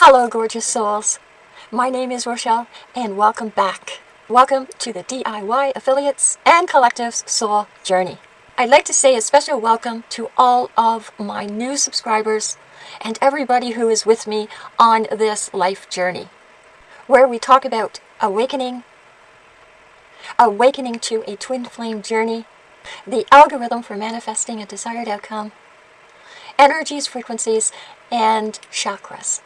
Hello, gorgeous souls. My name is Rochelle, and welcome back. Welcome to the DIY Affiliates and Collectives Soul Journey. I'd like to say a special welcome to all of my new subscribers and everybody who is with me on this life journey, where we talk about awakening, awakening to a twin flame journey, the algorithm for manifesting a desired outcome, energies, frequencies, and chakras.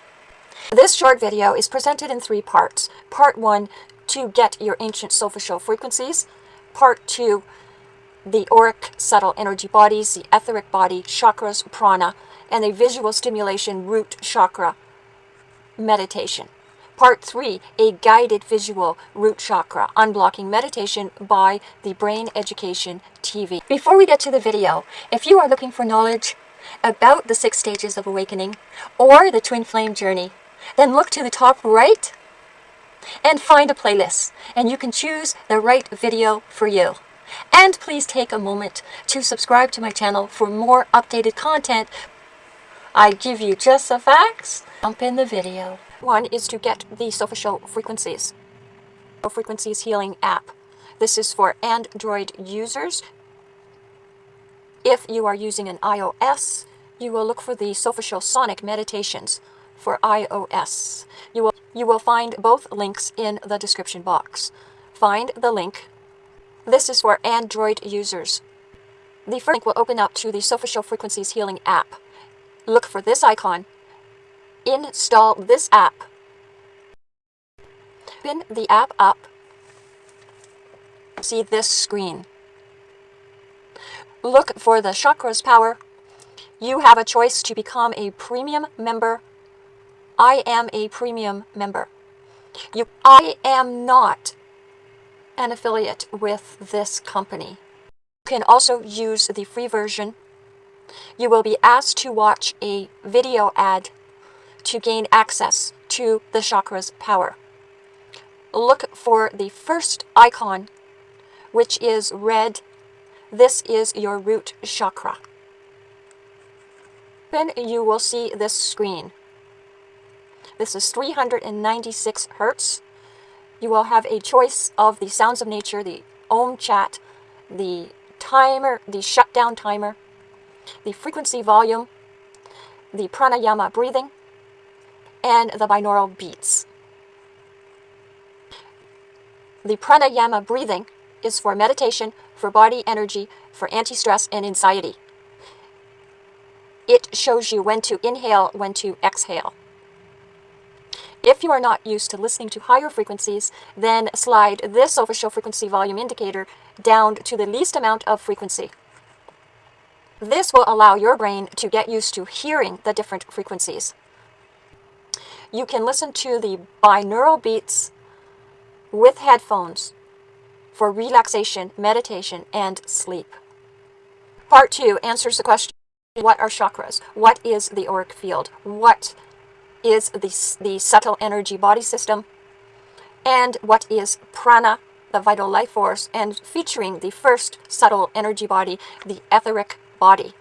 This short video is presented in three parts. Part one, to get your ancient soul frequencies. Part two, the auric subtle energy bodies, the etheric body, chakras, prana, and the visual stimulation root chakra meditation. Part 3, a guided visual root chakra unblocking meditation by the Brain Education TV. Before we get to the video, if you are looking for knowledge about the six stages of awakening or the twin flame journey, then look to the top right and find a playlist and you can choose the right video for you. And please take a moment to subscribe to my channel for more updated content. I give you just the facts. Jump in the video. One is to get the Soul Frequencies. Frequencies Healing app. This is for Android users. If you are using an iOS, you will look for the Soulful Sonic Meditations for iOS. You will, you will find both links in the description box. Find the link. This is for Android users. The first link will open up to the Soulful Frequencies Healing app. Look for this icon. Install this app. Open the app up. See this screen. Look for the Chakras Power. You have a choice to become a premium member I am a premium member. You, I am not an affiliate with this company. You can also use the free version. You will be asked to watch a video ad to gain access to the chakra's power. Look for the first icon, which is red. This is your root chakra. Then you will see this screen. This is 396 hertz. You will have a choice of the sounds of nature, the Om chat, the timer, the shutdown timer, the frequency volume, the pranayama breathing, and the binaural beats. The pranayama breathing is for meditation, for body energy, for anti-stress and anxiety. It shows you when to inhale, when to exhale. If you are not used to listening to higher frequencies, then slide this official frequency volume indicator down to the least amount of frequency. This will allow your brain to get used to hearing the different frequencies. You can listen to the binaural beats with headphones for relaxation, meditation, and sleep. Part 2 answers the question, what are chakras? What is the auric field? What is the, the subtle energy body system, and what is prana, the vital life force, and featuring the first subtle energy body, the etheric body.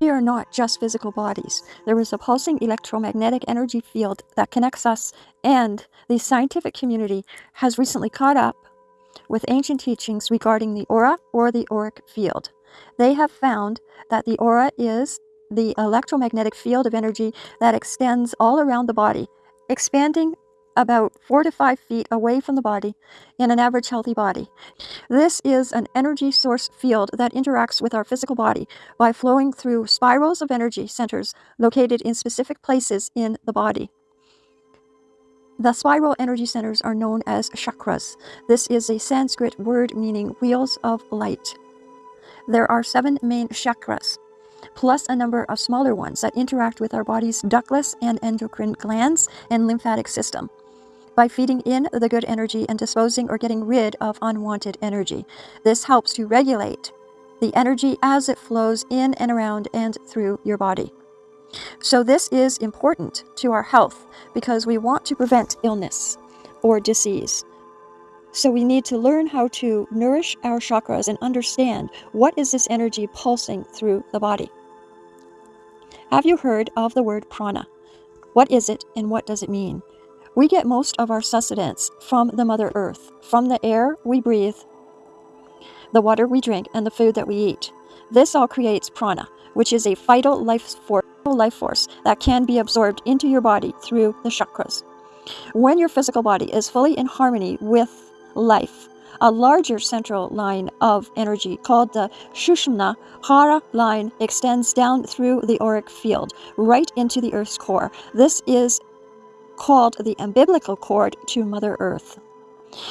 We are not just physical bodies. There is a pulsing electromagnetic energy field that connects us, and the scientific community has recently caught up with ancient teachings regarding the aura or the auric field. They have found that the aura is the electromagnetic field of energy that extends all around the body, expanding about four to five feet away from the body in an average healthy body. This is an energy source field that interacts with our physical body by flowing through spirals of energy centers located in specific places in the body. The spiral energy centers are known as chakras. This is a Sanskrit word meaning wheels of light. There are seven main chakras plus a number of smaller ones that interact with our body's ductless and endocrine glands and lymphatic system by feeding in the good energy and disposing or getting rid of unwanted energy. This helps to regulate the energy as it flows in and around and through your body. So this is important to our health because we want to prevent illness or disease. So we need to learn how to nourish our chakras and understand what is this energy pulsing through the body. Have you heard of the word prana? What is it and what does it mean? We get most of our sustenance from the Mother Earth, from the air we breathe, the water we drink, and the food that we eat. This all creates prana, which is a vital life force, life force that can be absorbed into your body through the chakras. When your physical body is fully in harmony with life, a larger central line of energy called the Sushumna Hara line extends down through the auric field, right into the Earth's core. This is called the umbilical cord to Mother Earth.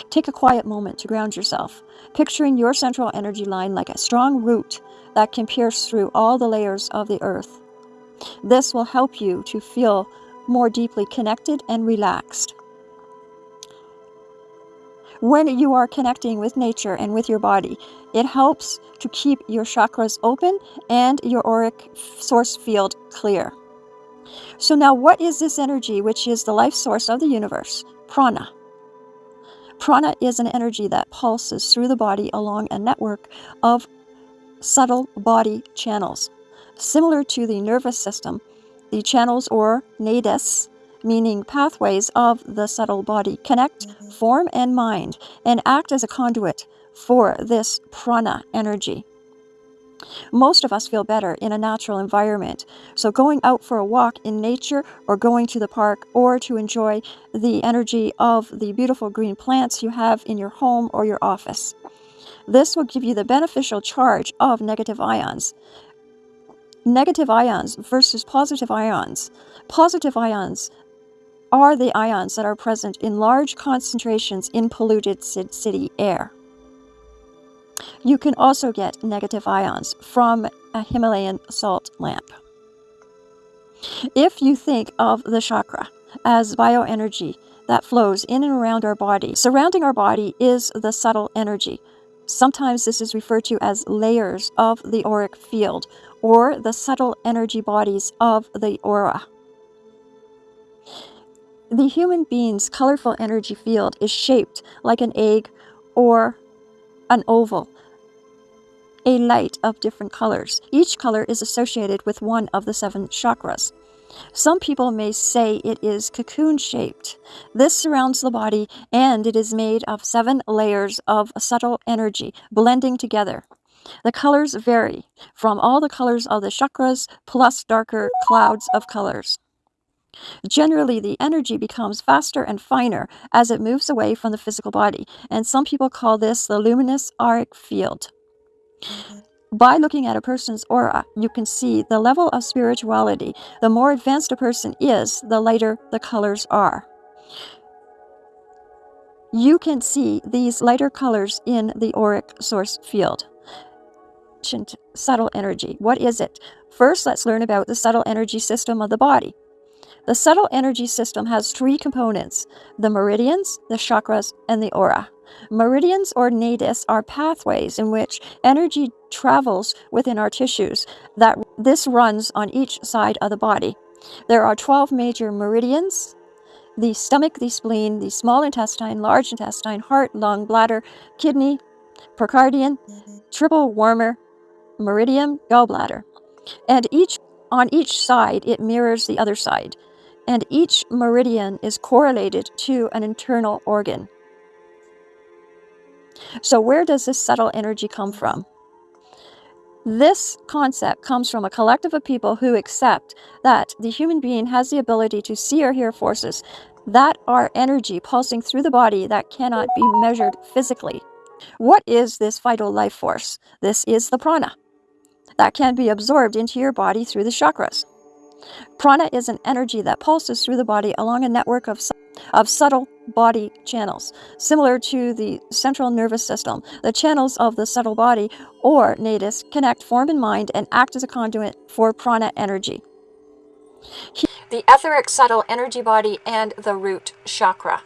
Take a quiet moment to ground yourself, picturing your central energy line like a strong root that can pierce through all the layers of the earth. This will help you to feel more deeply connected and relaxed. When you are connecting with nature and with your body, it helps to keep your chakras open and your auric source field clear. So now what is this energy which is the life source of the universe? Prana. Prana is an energy that pulses through the body along a network of subtle body channels. Similar to the nervous system, the channels or nadis, meaning pathways of the subtle body, connect mm-hmm. form and mind and act as a conduit for this prana energy. Most of us feel better in a natural environment, so going out for a walk in nature or going to the park or to enjoy the energy of the beautiful green plants you have in your home or your office. This will give you the beneficial charge of negative ions. Negative ions versus positive ions. Positive ions are the ions that are present in large concentrations in polluted city air. You can also get negative ions from a Himalayan salt lamp. If you think of the chakra as bioenergy that flows in and around our body, surrounding our body is the subtle energy. Sometimes this is referred to as layers of the auric field or the subtle energy bodies of the aura. The human being's colorful energy field is shaped like an egg or an oval a light of different colors. Each color is associated with one of the seven chakras. Some people may say it is cocoon shaped. This surrounds the body and it is made of seven layers of subtle energy blending together. The colors vary from all the colors of the chakras plus darker clouds of colors. Generally, the energy becomes faster and finer as it moves away from the physical body, and some people call this the luminous auric field. Mm-hmm. By looking at a person's aura, you can see the level of spirituality. The more advanced a person is, the lighter the colors are. You can see these lighter colors in the auric source field. Subtle energy. What is it? First, let's learn about the subtle energy system of the body. The subtle energy system has three components, the meridians, the chakras, and the aura. Meridians or nadis are pathways in which energy travels within our tissues. That This runs on each side of the body. There are 12 major meridians, the stomach, the spleen, the small intestine, large intestine, heart, lung, bladder, kidney, pericardium, triple warmer, meridian, gallbladder. And each on each side, it mirrors the other side and each meridian is correlated to an internal organ. So where does this subtle energy come from? This concept comes from a collective of people who accept that the human being has the ability to see or hear forces that are energy pulsing through the body that cannot be measured physically. What is this vital life force? This is the prana that can be absorbed into your body through the chakras. Prana is an energy that pulses through the body along a network of, of subtle body channels, similar to the central nervous system. The channels of the subtle body, or nadis, connect form and mind and act as a conduit for prana energy. The etheric subtle energy body and the root chakra.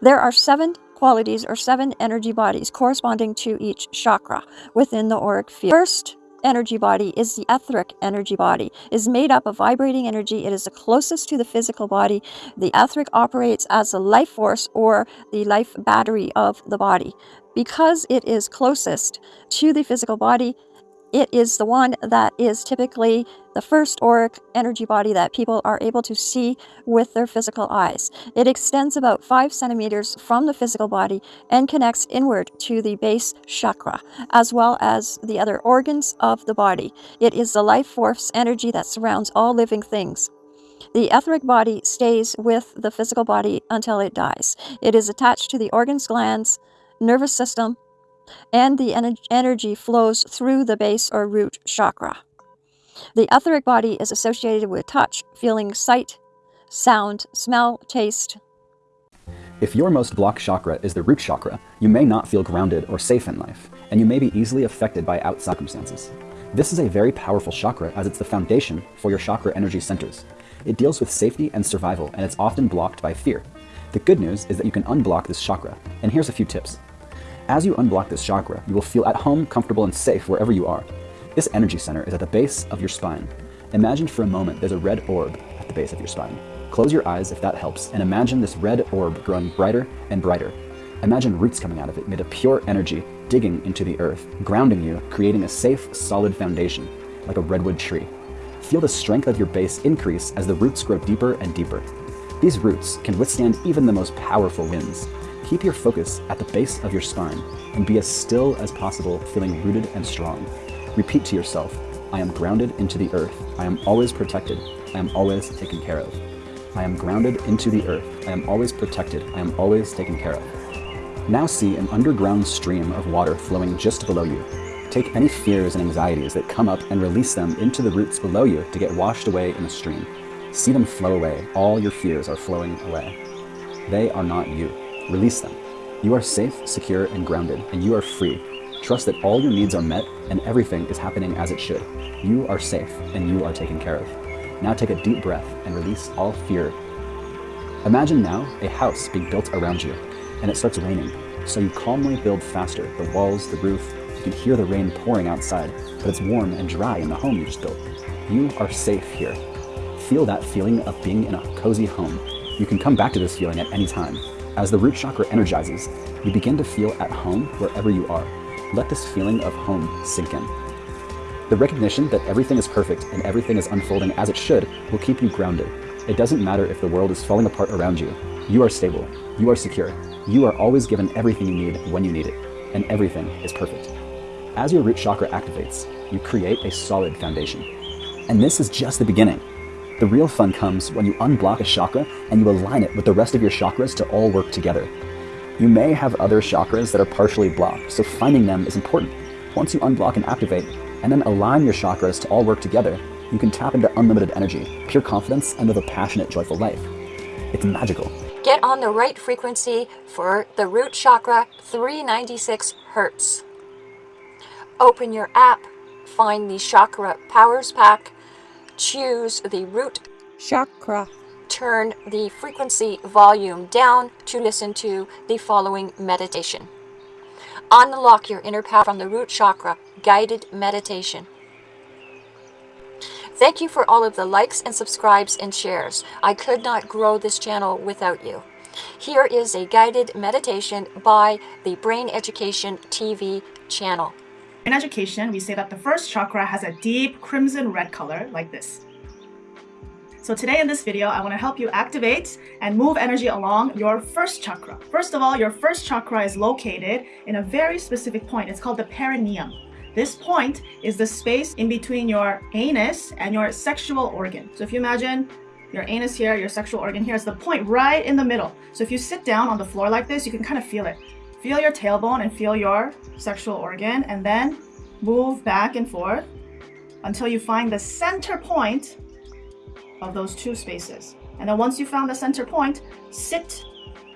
There are seven qualities or seven energy bodies corresponding to each chakra within the auric field. First, energy body is the etheric energy body, is made up of vibrating energy. It is the closest to the physical body. The etheric operates as the life force or the life battery of the body. Because it is closest to the physical body, it is the one that is typically the first auric energy body that people are able to see with their physical eyes. It extends about 5 centimeters from the physical body and connects inward to the base chakra, as well as the other organs of the body. It is the life force energy that surrounds all living things. The etheric body stays with the physical body until it dies. It is attached to the organs, glands, nervous system, and the energy flows through the base or root chakra. The etheric body is associated with touch, feeling, sight, sound, smell, taste. If your most blocked chakra is the root chakra, you may not feel grounded or safe in life, and you may be easily affected by outside circumstances. This is a very powerful chakra as it's the foundation for your chakra energy centers. It deals with safety and survival, and it's often blocked by fear. The good news is that you can unblock this chakra, and here's a few tips. As you unblock this chakra, you will feel at home, comfortable, and safe wherever you are. This energy center is at the base of your spine. Imagine for a moment there's a red orb at the base of your spine. Close your eyes if that helps, and imagine this red orb growing brighter and brighter. Imagine roots coming out of it made of pure energy, digging into the earth, grounding you, creating a safe, solid foundation, like a redwood tree. Feel the strength of your base increase as the roots grow deeper and deeper. These roots can withstand even the most powerful winds, Keep your focus at the base of your spine and be as still as possible, feeling rooted and strong. Repeat to yourself, I am grounded into the earth. I am always protected. I am always taken care of. I am grounded into the earth. I am always protected. I am always taken care of. Now see an underground stream of water flowing just below you. Take any fears and anxieties that come up and release them into the roots below you to get washed away in the stream. See them flow away. All your fears are flowing away. They are not you. Release them. You are safe, secure, and grounded, and you are free. Trust that all your needs are met and everything is happening as it should. You are safe and you are taken care of. Now take a deep breath and release all fear. Imagine now a house being built around you and it starts raining. So you calmly build faster, the walls, the roof. You can hear the rain pouring outside, but it's warm and dry in the home you just built. You are safe here. Feel that feeling of being in a cozy home. You can come back to this feeling at any time. As the root chakra energizes, you begin to feel at home wherever you are. Let this feeling of home sink in. The recognition that everything is perfect and everything is unfolding as it should will keep you grounded. It doesn't matter if the world is falling apart around you. You are stable. You are secure. You are always given everything you need when you need it. And everything is perfect. As your root chakra activates, you create a solid foundation. And this is just the beginning. The real fun comes when you unblock a chakra and you align it with the rest of your chakras to all work together. You may have other chakras that are partially blocked, so finding them is important. Once you unblock and activate, and then align your chakras to all work together, you can tap into unlimited energy, pure confidence, and live a passionate, joyful life. It's magical. Get on the right frequency for the root chakra 396 hertz. Open your app, find the Chakra Powers Pack, choose the root chakra. Turn the frequency volume down to listen to the following meditation. Unlock your inner power from the root chakra guided meditation. Thank you for all of the likes and subscribes and shares. I could not grow this channel without you. Here is a guided meditation by the Brain Education TV channel. In education, we say that the first chakra has a deep crimson red color like this. So today in this video, I want to help you activate and move energy along your first chakra. First of all, your first chakra is located in a very specific point. It's called the perineum. This point is the space in between your anus and your sexual organ. So if you imagine your anus here, your sexual organ here is the point right in the middle. So if you sit down on the floor like this, you can kind of feel it. Feel your tailbone and feel your sexual organ and then move back and forth until you find the center point of those two spaces. And then once you found the center point, sit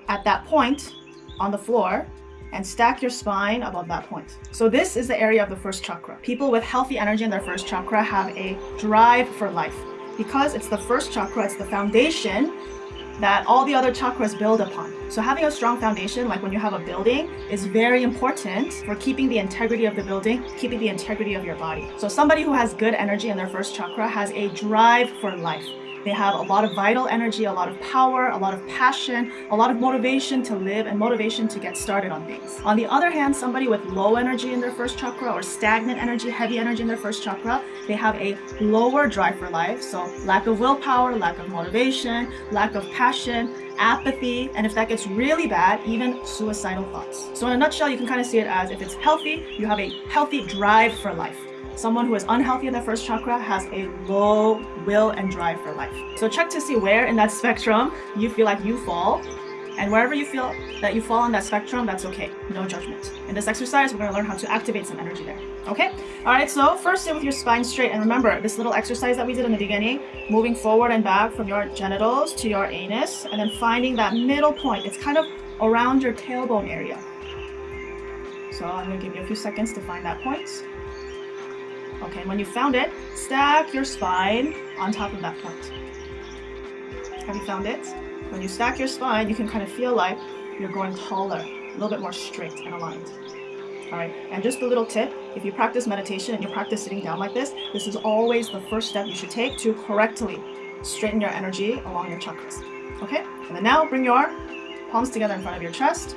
at that point on the floor and stack your spine above that point. So this is the area of the first chakra. People with healthy energy in their first chakra have a drive for life. Because it's the first chakra, it's the foundation that all the other chakras build upon. So having a strong foundation, like when you have a building, is very important for keeping the integrity of the building, keeping the integrity of your body. So somebody who has good energy in their first chakra has a drive for life. They have a lot of vital energy, a lot of power, a lot of passion, a lot of motivation to live and motivation to get started on things. On the other hand, somebody with low energy in their first chakra or stagnant energy, heavy energy in their first chakra, they have a lower drive for life. So lack of willpower, lack of motivation, lack of passion, apathy, and if that gets really bad, even suicidal thoughts. So in a nutshell, you can kind of see it as if it's healthy, you have a healthy drive for life. Someone who is unhealthy in the first chakra has a low will and drive for life. So check to see where in that spectrum you feel like you fall. And wherever you feel that you fall on that spectrum, that's okay. No judgment. In this exercise, we're going to learn how to activate some energy there. Okay? All right, so first sit with your spine straight. And remember, this little exercise that we did in the beginning, moving forward and back from your genitals to your anus, and then finding that middle point. It's kind of around your tailbone area. So I'm going to give you a few seconds to find that point. Okay, when you found it, stack your spine on top of that point. Have you found it? When you stack your spine, you can kind of feel like you're going taller, a little bit more straight and aligned. All right, and just a little tip, if you practice meditation and you practice sitting down like this, this is always the first step you should take to correctly straighten your energy along your chakras. Okay, and then now bring your palms together in front of your chest.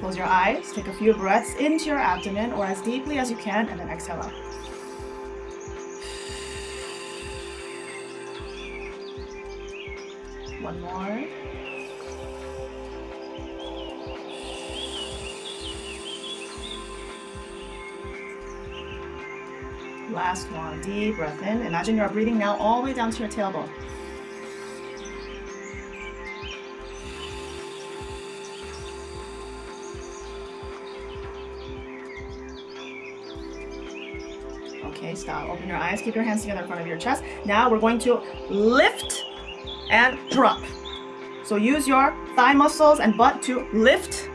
Close your eyes, take a few breaths into your abdomen or as deeply as you can, and then exhale out. Last one. Deep breath in. Imagine you're breathing now all the way down to your tailbone. Okay, stop. Open your eyes. Keep your hands together in front of your chest. Now we're going to lift and drop. So use your thigh muscles and butt to lift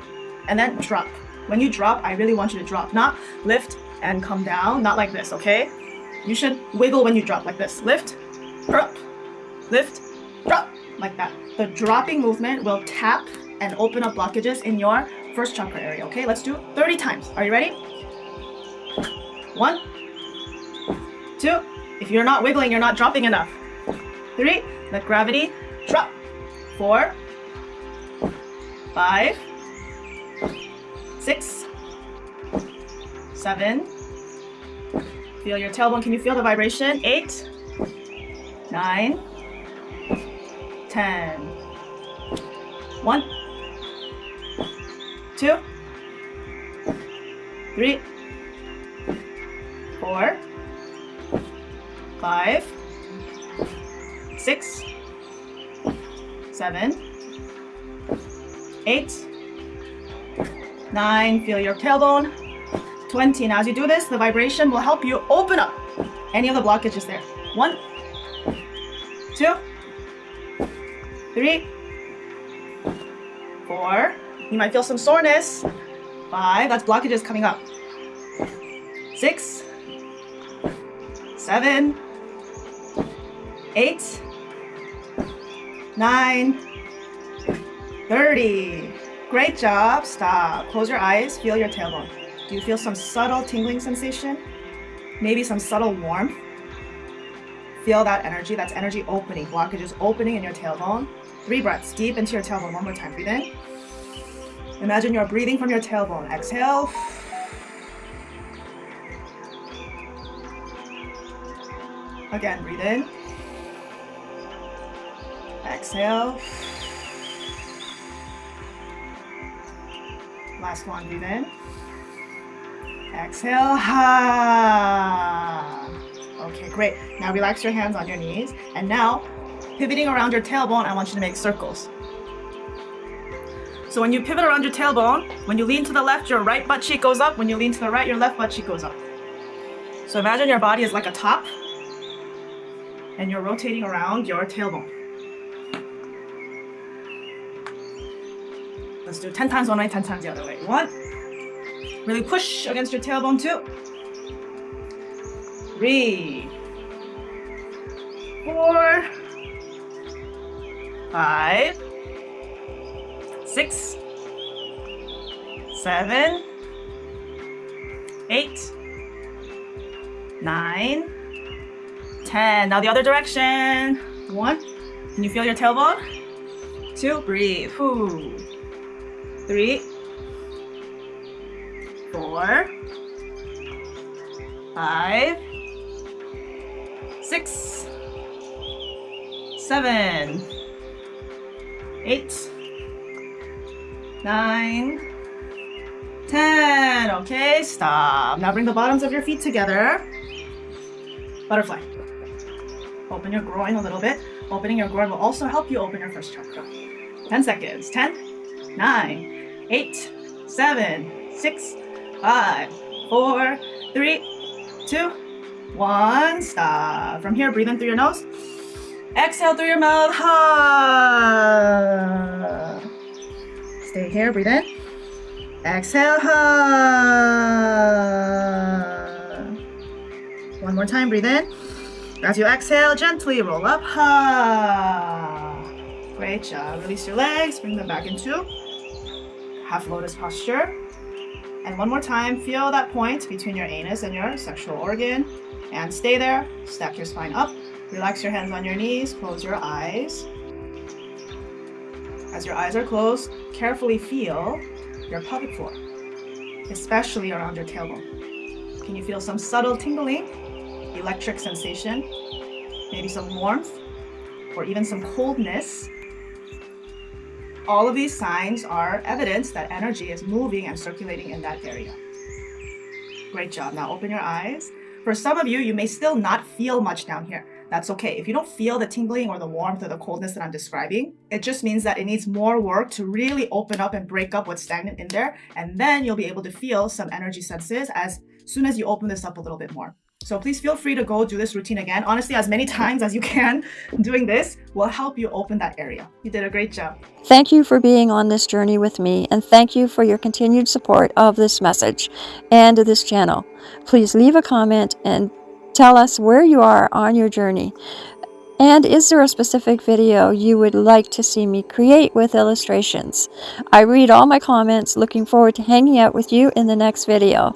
and then drop. When you drop, I really want you to drop, not lift and come down, not like this, okay? You should wiggle when you drop like this. Lift, drop, lift, drop, like that. The dropping movement will tap and open up blockages in your first chakra area, okay? Let's do 30 times. Are you ready? One, two. If you're not wiggling, you're not dropping enough. Three, let gravity drop. Four, five, six, seven. Feel your tailbone. Can you feel the vibration? Eight, nine, ten. One, two, three, four, five, six, seven, eight, nine. Feel your tailbone. 20. Now, as you do this, the vibration will help you open up any of the blockages there. One, two, three, four. You might feel some soreness. Five. That's blockages coming up. Six, seven, eight, nine, 30. Great job. Stop. Close your eyes. Feel your tailbone. Do you feel some subtle tingling sensation? Maybe some subtle warmth? Feel that energy. That's energy opening. Blockages opening in your tailbone. Three breaths deep into your tailbone. One more time. Breathe in. Imagine you're breathing from your tailbone. Exhale. Again, breathe in. Exhale. Last one, breathe in. Exhale. Ha. Okay, great. Now relax your hands on your knees. And now, pivoting around your tailbone, I want you to make circles. So when you pivot around your tailbone, when you lean to the left, your right butt cheek goes up. When you lean to the right, your left butt cheek goes up. So imagine your body is like a top and you're rotating around your tailbone. Let's do 10 times one way, 10 times the other way. One. Really push against your tailbone. Two. Three. Four. Five. Six. Seven. Eight. Nine. 10. Now the other direction. One. Can you feel your tailbone? Two. Breathe. Three. Four. Five. Six. Seven. Eight. Nine. Ten. Okay, stop. Now bring the bottoms of your feet together. Butterfly. Open your groin a little bit. Opening your groin will also help you open your first chakra. 10 seconds. 10, 9, 8, 7, 6, 5, 4, 3, 2, 1. Stop. From here, breathe in through your nose. Exhale through your mouth. Ha. Stay here. Breathe in. Exhale. Ha. One more time. Breathe in. As you exhale, gently roll up. Ha. Great job. Release your legs. Bring them back into half lotus posture. And one more time, feel that point between your anus and your sexual organ. And stay there. Stack your spine up. Relax your hands on your knees. Close your eyes. As your eyes are closed, carefully feel your pelvic floor, especially around your tailbone. Can you feel some subtle tingling, electric sensation, maybe some warmth, or even some coldness? All of these signs are evidence that energy is moving and circulating in that area. Great job. Now open your eyes. For some of you, you may still not feel much down here. That's okay. If you don't feel the tingling or the warmth or the coldness that I'm describing, it just means that it needs more work to really open up and break up what's stagnant in there. And then you'll be able to feel some energy senses as soon as you open this up a little bit more. So please feel free to go do this routine again. Honestly, as many times as you can doing this will help you open that area. You did a great job. Thank you for being on this journey with me, and thank you for your continued support of this message and this channel. Please leave a comment and tell us where you are on your journey. And is there a specific video you would like to see me create with illustrations? I read all my comments, looking forward to hanging out with you in the next video.